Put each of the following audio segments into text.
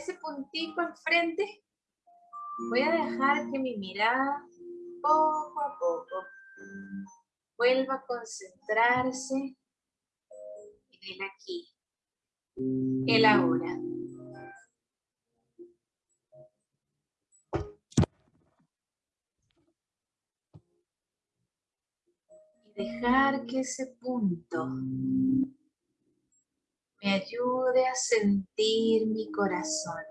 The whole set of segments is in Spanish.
ese puntito al frente, voy a dejar que mi mirada poco a poco vuelva a concentrarse en el aquí, el ahora. Y dejar que ese punto me ayude a sentir mi corazón.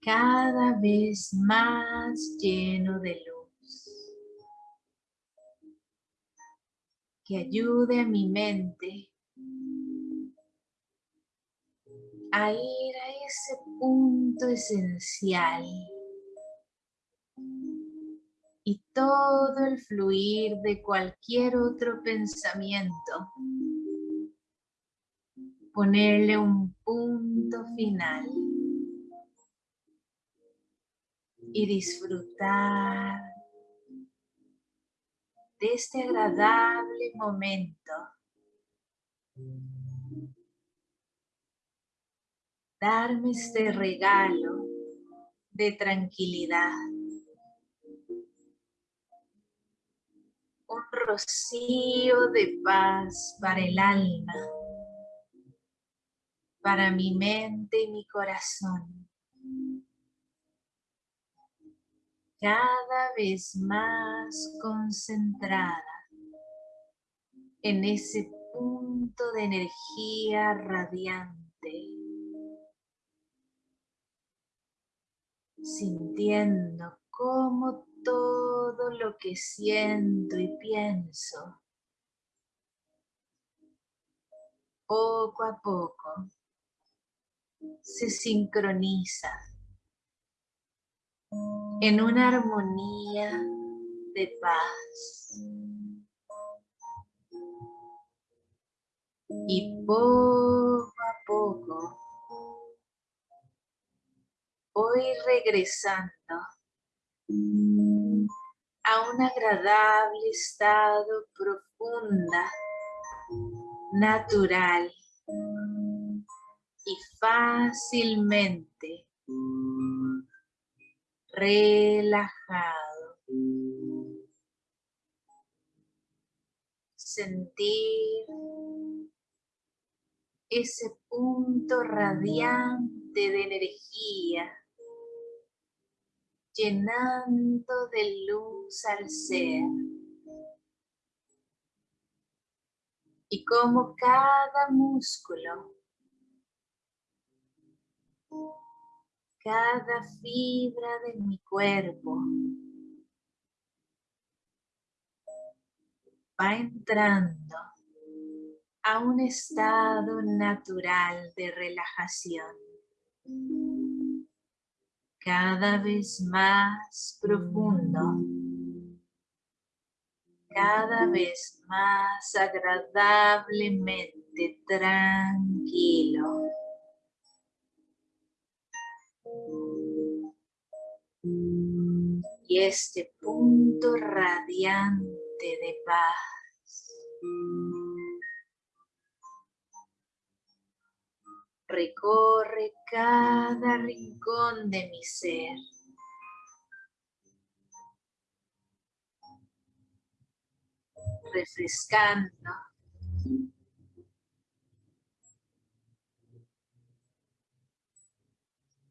Cada vez más lleno de luz. Que ayude a mi mente a ir a ese punto esencial. Y todo el fluir de cualquier otro pensamiento ponerle un punto final y disfrutar de este agradable momento. Darme este regalo de tranquilidad. Un rocío de paz para el alma para mi mente y mi corazón. Cada vez más concentrada en ese punto de energía radiante. Sintiendo cómo todo lo que siento y pienso poco a poco se sincroniza en una armonía de paz. Y poco a poco voy regresando a un agradable estado profunda, natural y fácilmente relajado. Sentir ese punto radiante de energía llenando de luz al ser. Y como cada músculo cada fibra de mi cuerpo va entrando a un estado natural de relajación. Cada vez más profundo cada vez más agradablemente tranquilo y este punto radiante de paz. Recorre cada rincón de mi ser. refrescando.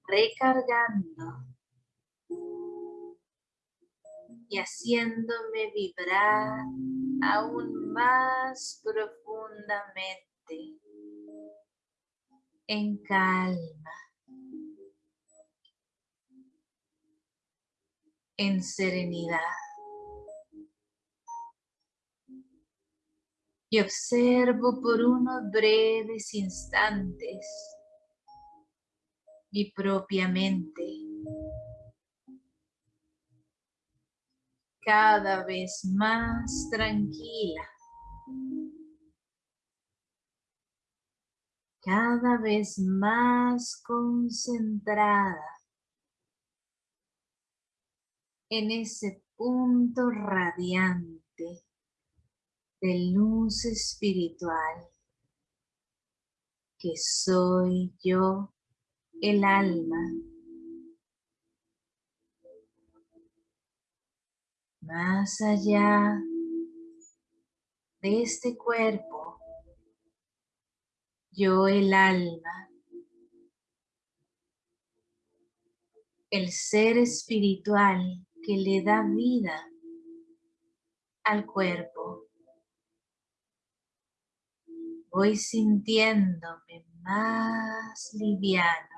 Recargando y haciéndome vibrar aún más profundamente. En calma, en serenidad. Y observo por unos breves instantes mi propia mente cada vez más tranquila, cada vez más concentrada en ese punto radiante de luz espiritual que soy yo, el alma. Más allá de este cuerpo, yo el alma, el ser espiritual que le da vida al cuerpo. Voy sintiéndome más liviano,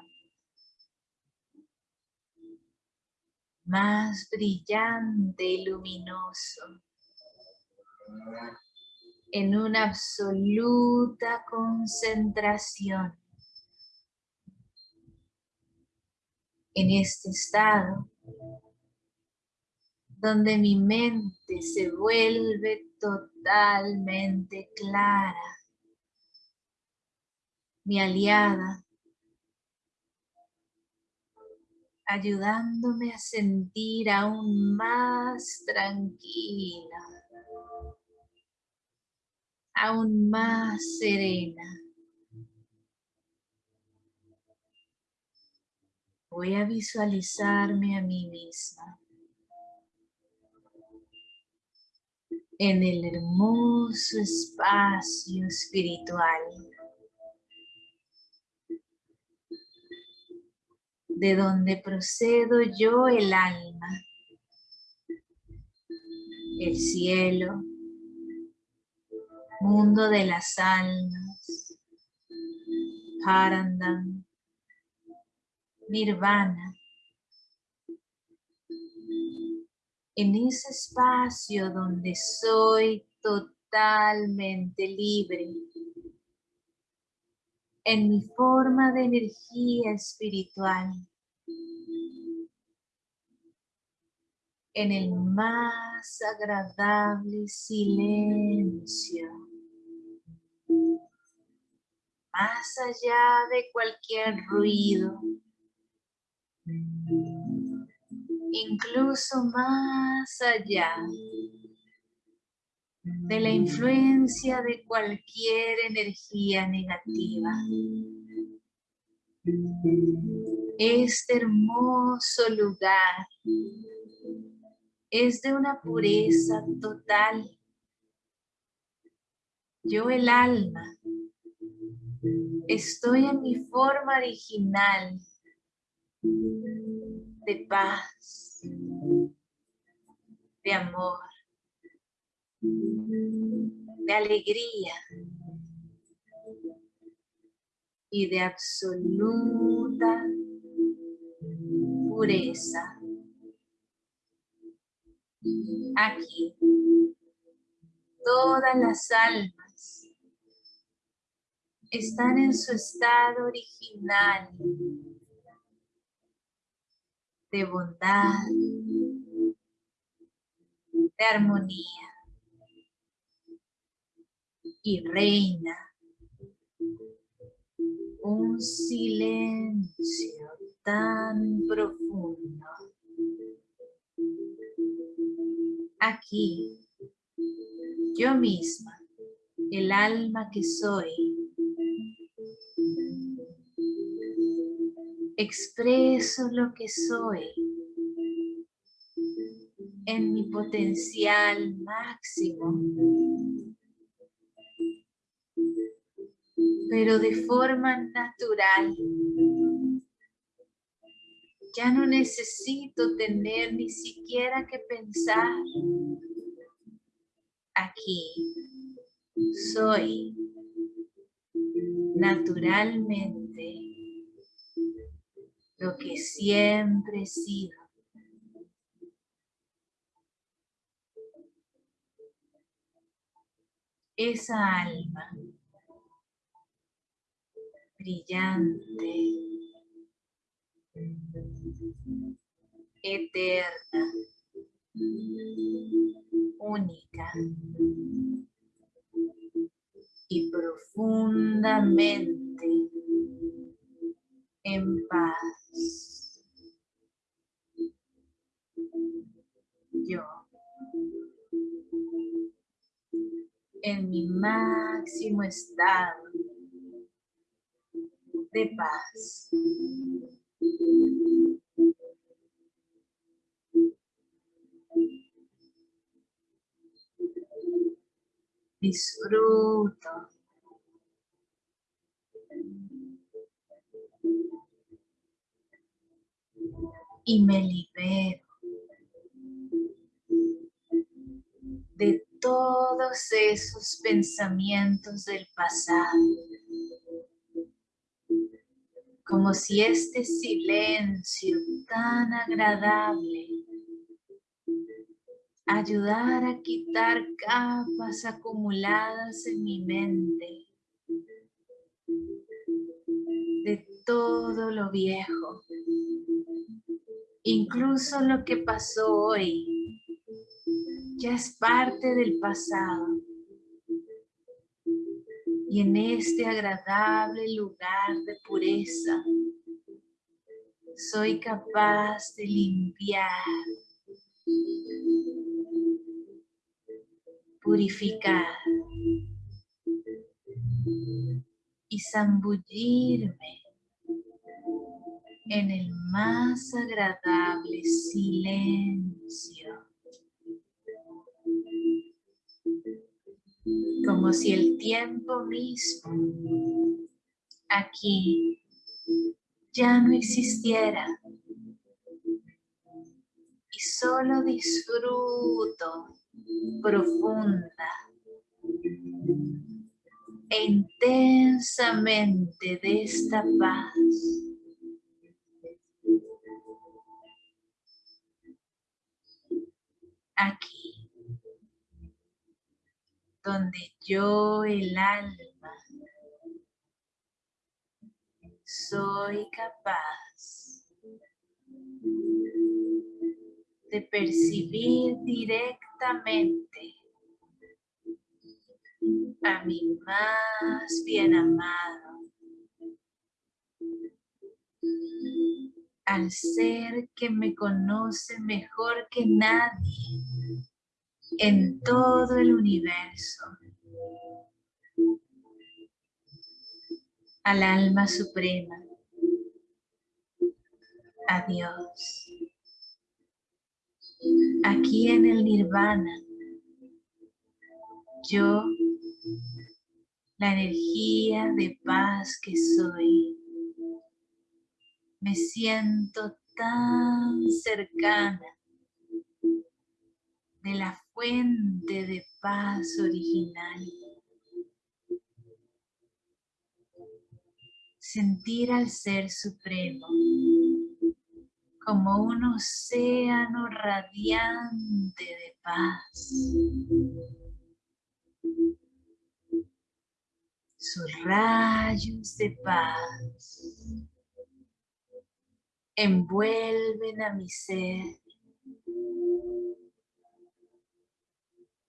más brillante y luminoso, en una absoluta concentración. En este estado, donde mi mente se vuelve totalmente clara, mi aliada, ayudándome a sentir aún más tranquila, aún más serena. Voy a visualizarme a mí misma en el hermoso espacio espiritual de donde procedo yo el alma, el cielo, mundo de las almas, Parandam, Nirvana. En ese espacio donde soy totalmente libre, en mi forma de energía espiritual, en el más agradable silencio, más allá de cualquier ruido, incluso más allá de la influencia de cualquier energía negativa. Este hermoso lugar es de una pureza total. Yo el alma estoy en mi forma original de paz, de amor, de alegría y de absoluta pureza. Aquí, todas las almas están en su estado original de bondad, de armonía y reina un silencio tan profundo. Aquí, yo misma, el alma que soy, expreso lo que soy en mi potencial máximo pero de forma natural. Ya no necesito tener ni siquiera que pensar. Aquí soy naturalmente lo que siempre he sido. Esa alma brillante, eterna, única y profundamente en paz. Yo, en mi máximo estado de paz. Disfruto. Y me libero de todos esos pensamientos del pasado. Como si este silencio tan agradable ayudara a quitar capas acumuladas en mi mente de todo lo viejo, incluso lo que pasó hoy ya es parte del pasado. Y en este agradable lugar de pureza, soy capaz de limpiar, purificar y zambullirme en el más agradable silencio. Como si el tiempo mismo aquí ya no existiera y solo disfruto profunda e intensamente de esta paz. Aquí donde yo, el alma, soy capaz de percibir directamente a mi más bien amado, al ser que me conoce mejor que nadie en todo el universo. Al alma suprema. A Dios. Aquí en el nirvana, yo, la energía de paz que soy, me siento tan cercana de la fuente de paz original. Sentir al Ser Supremo como un océano radiante de paz. Sus rayos de paz envuelven a mi ser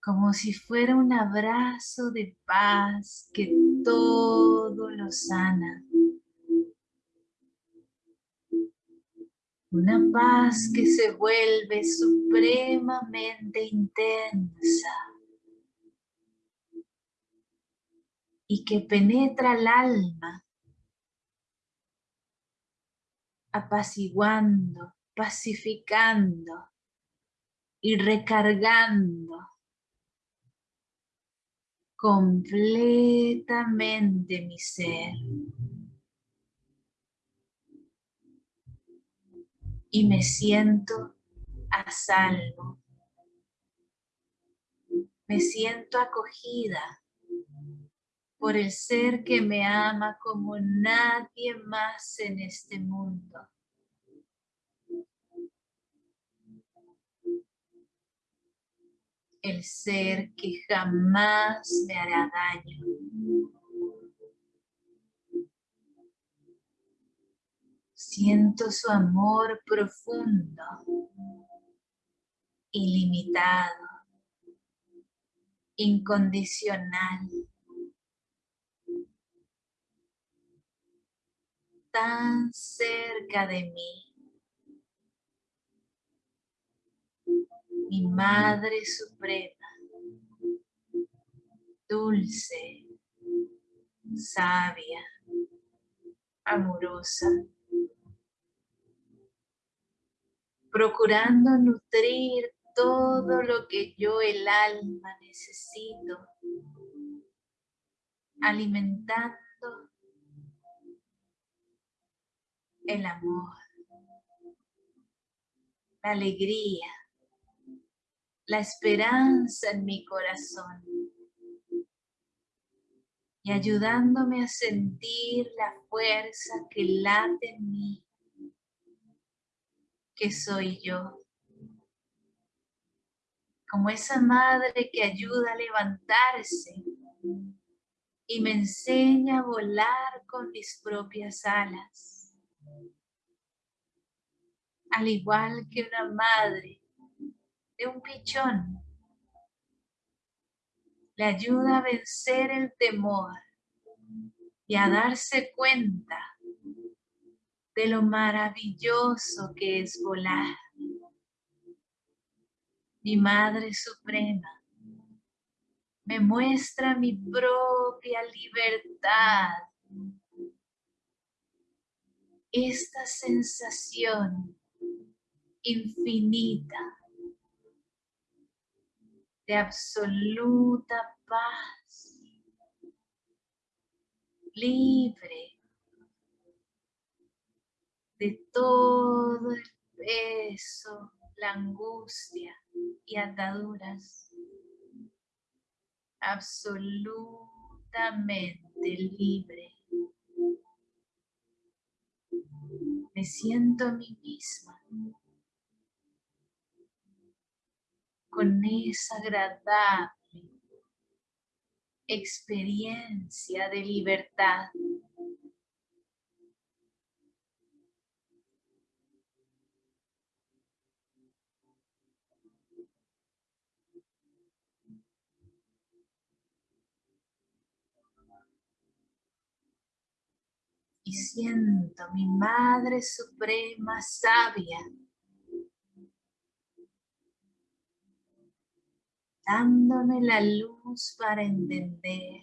como si fuera un abrazo de paz que todo lo sana. Una paz que se vuelve supremamente intensa y que penetra el alma, apaciguando, pacificando y recargando completamente mi ser. Y me siento a salvo. Me siento acogida por el ser que me ama como nadie más en este mundo. El ser que jamás me hará daño. Siento su amor profundo, ilimitado, incondicional, tan cerca de mí. Mi Madre Suprema, dulce, sabia, amorosa, procurando nutrir todo lo que yo, el alma, necesito, alimentando el amor, la alegría, la esperanza en mi corazón y ayudándome a sentir la fuerza que late en mí, que soy yo. Como esa madre que ayuda a levantarse y me enseña a volar con mis propias alas. Al igual que una madre de un pichón le ayuda a vencer el temor y a darse cuenta de lo maravilloso que es volar. Mi Madre Suprema me muestra mi propia libertad. Esta sensación infinita de absoluta paz, libre de todo el peso, la angustia y ataduras, absolutamente libre. Me siento a mí misma con esa agradable experiencia de libertad. Y siento mi Madre Suprema Sabia dándome la luz para entender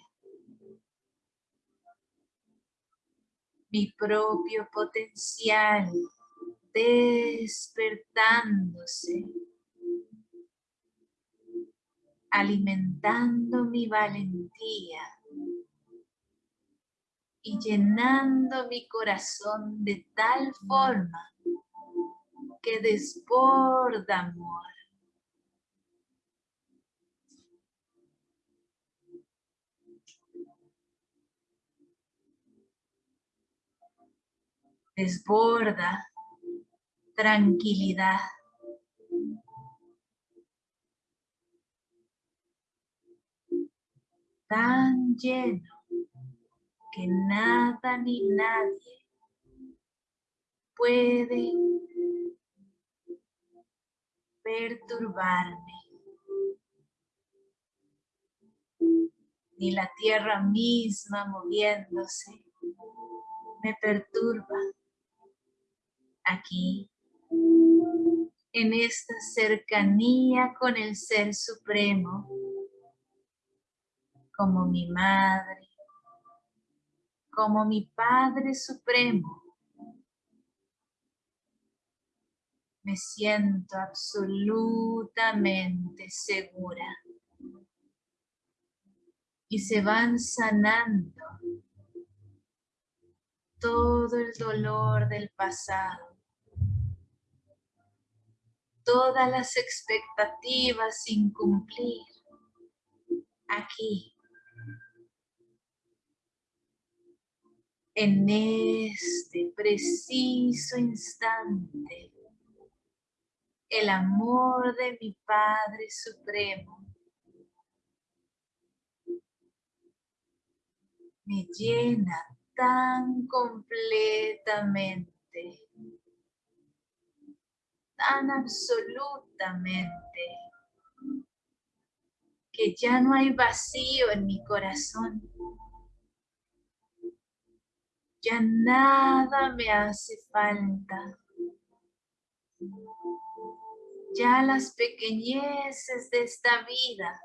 mi propio potencial despertándose, alimentando mi valentía y llenando mi corazón de tal forma que desborda amor. Desborda tranquilidad. Tan lleno que nada ni nadie puede perturbarme. Ni la tierra misma moviéndose me perturba aquí, en esta cercanía con el Ser Supremo, como mi Madre, como mi Padre Supremo. Me siento absolutamente segura. Y se van sanando todo el dolor del pasado todas las expectativas sin cumplir aquí. En este preciso instante, el amor de mi Padre Supremo me llena tan completamente tan absolutamente que ya no hay vacío en mi corazón. Ya nada me hace falta. Ya las pequeñeces de esta vida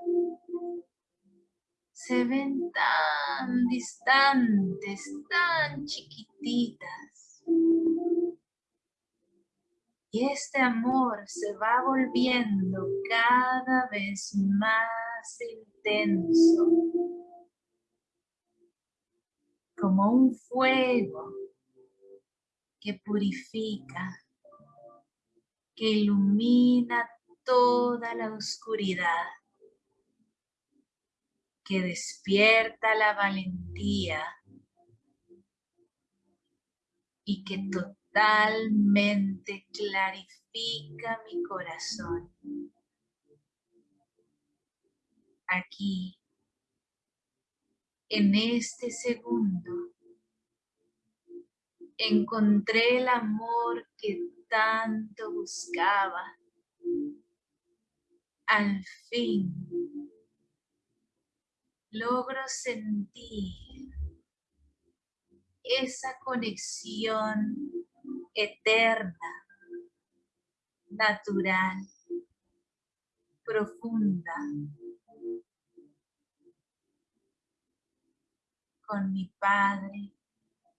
se ven tan distantes, tan chiquititas. Y este amor se va volviendo cada vez más intenso, como un fuego que purifica, que ilumina toda la oscuridad, que despierta la valentía y que totalmente clarifica mi corazón. Aquí, en este segundo, encontré el amor que tanto buscaba. Al fin, logro sentir esa conexión eterna, natural, profunda con mi Padre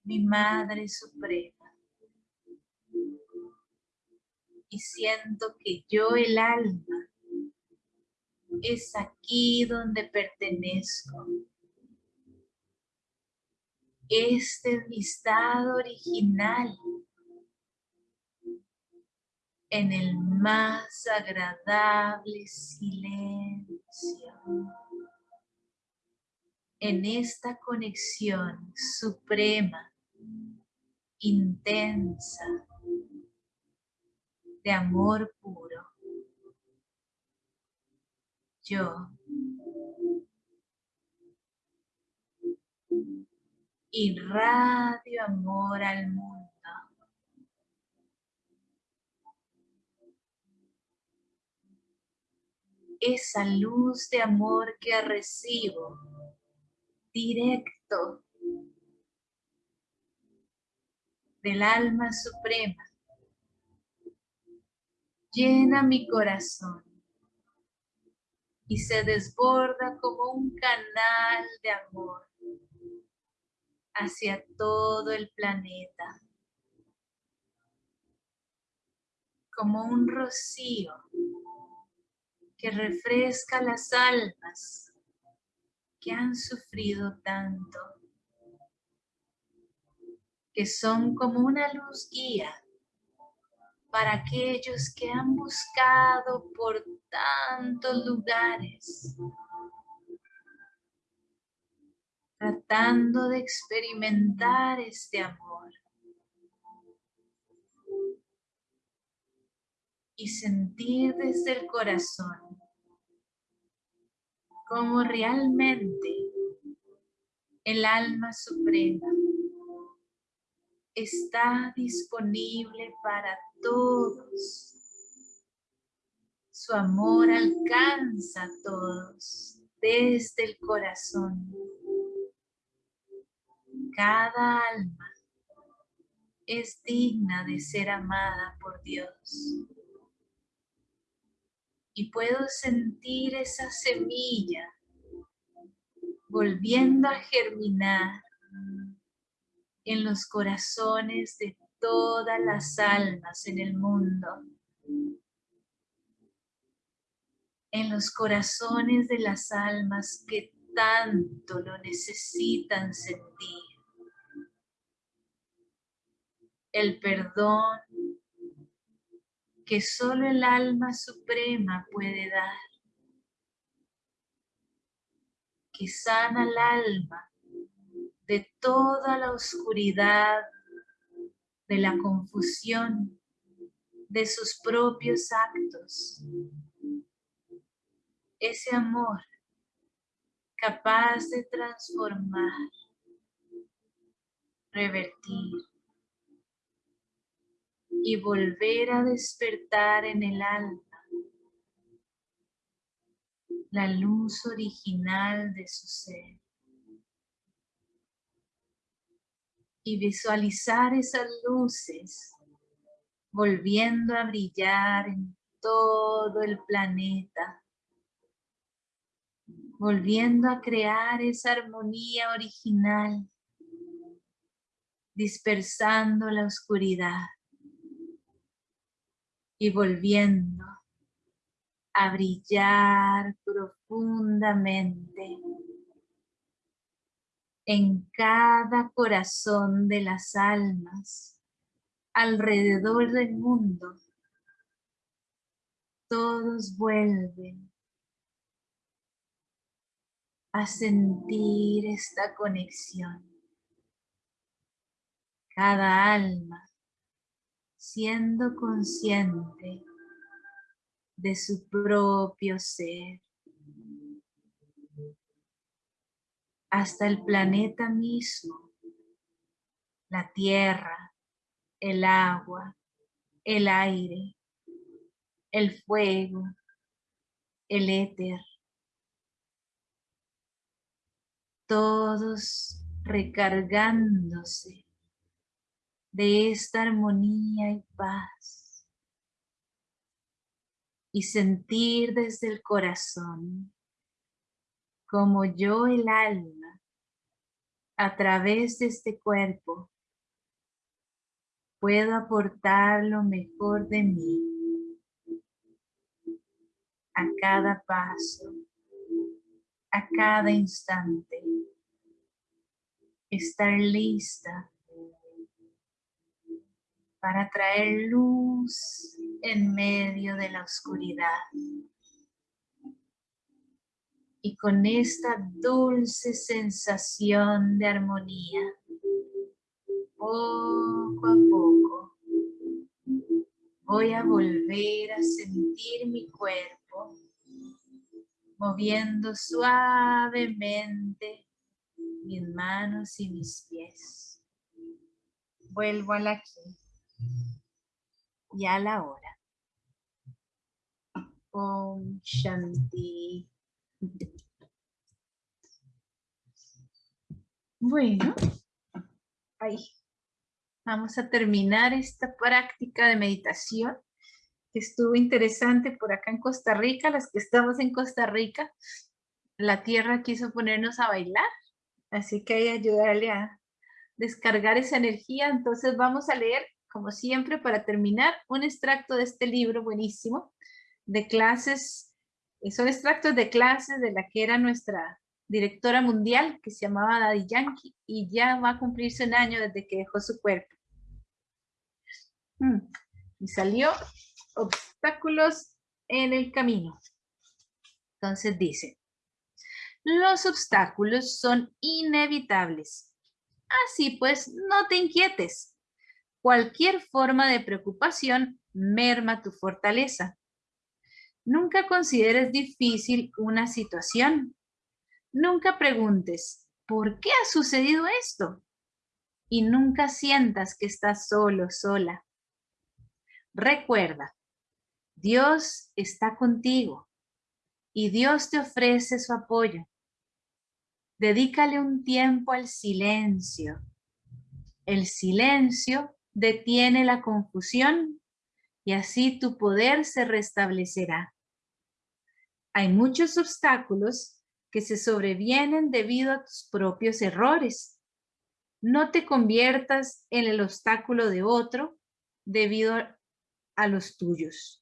mi Madre Suprema. Y siento que yo, el alma, es aquí donde pertenezco. Este es estado original en el más agradable silencio en esta conexión suprema intensa de amor puro. Yo irradio amor al mundo. Esa luz de amor que recibo directo del alma suprema. Llena mi corazón y se desborda como un canal de amor hacia todo el planeta. Como un rocío que refresca las almas que han sufrido tanto que son como una luz guía para aquellos que han buscado por tantos lugares, tratando de experimentar este amor y sentir desde el corazón como realmente el alma suprema está disponible para todos. Su amor alcanza a todos desde el corazón. Cada alma es digna de ser amada por Dios. Y puedo sentir esa semilla volviendo a germinar en los corazones de todas las almas en el mundo, en los corazones de las almas que tanto lo necesitan sentir. El perdón que solo el alma suprema puede dar, que sana el alma de toda la oscuridad, de la confusión, de sus propios actos. Ese amor capaz de transformar, revertir y volver a despertar en el alma la luz original de su ser. y visualizar esas luces volviendo a brillar en todo el planeta. volviendo a crear esa armonía original, dispersando la oscuridad y volviendo a brillar profundamente en cada corazón de las almas alrededor del mundo. Todos vuelven a sentir esta conexión. Cada alma siendo consciente de su propio ser. Hasta el planeta mismo, la tierra, el agua, el aire, el fuego, el éter. Todos recargándose de esta armonía y paz. Y sentir desde el corazón como yo el alma a través de este cuerpo puedo aportar lo mejor de mí a cada paso, a cada instante, estar lista para traer luz en medio de la oscuridad. Y con esta dulce sensación de armonía, poco a poco, voy a volver a sentir mi cuerpo moviendo suavemente mis manos y mis pies. Vuelvo al aquí y a la hora. Om Shanti. Bueno, ahí. Vamos a terminar esta práctica de meditación que estuvo interesante por acá en Costa Rica, las que estamos en Costa Rica. La tierra quiso ponernos a bailar, así que hay que ayudarle a descargar esa energía. Entonces vamos a leer como siempre, para terminar, un extracto de este libro buenísimo de clases, eh, son extractos de clases de la que era nuestra directora mundial, que se llamaba Daddy Yankee, y ya va a cumplirse un año desde que dejó su cuerpo. Mm, y salió obstáculos en el camino. Entonces dice, los obstáculos son inevitables. Así pues, no te inquietes. Cualquier forma de preocupación merma tu fortaleza. Nunca consideres difícil una situación. Nunca preguntes, ¿por qué ha sucedido esto? Y nunca sientas que estás solo, sola. Recuerda, Dios está contigo y Dios te ofrece su apoyo. Dedícale un tiempo al silencio. El silencio detiene la confusión y así tu poder se restablecerá. Hay muchos obstáculos que se sobrevienen debido a tus propios errores. No te conviertas en el obstáculo de otro debido a los tuyos.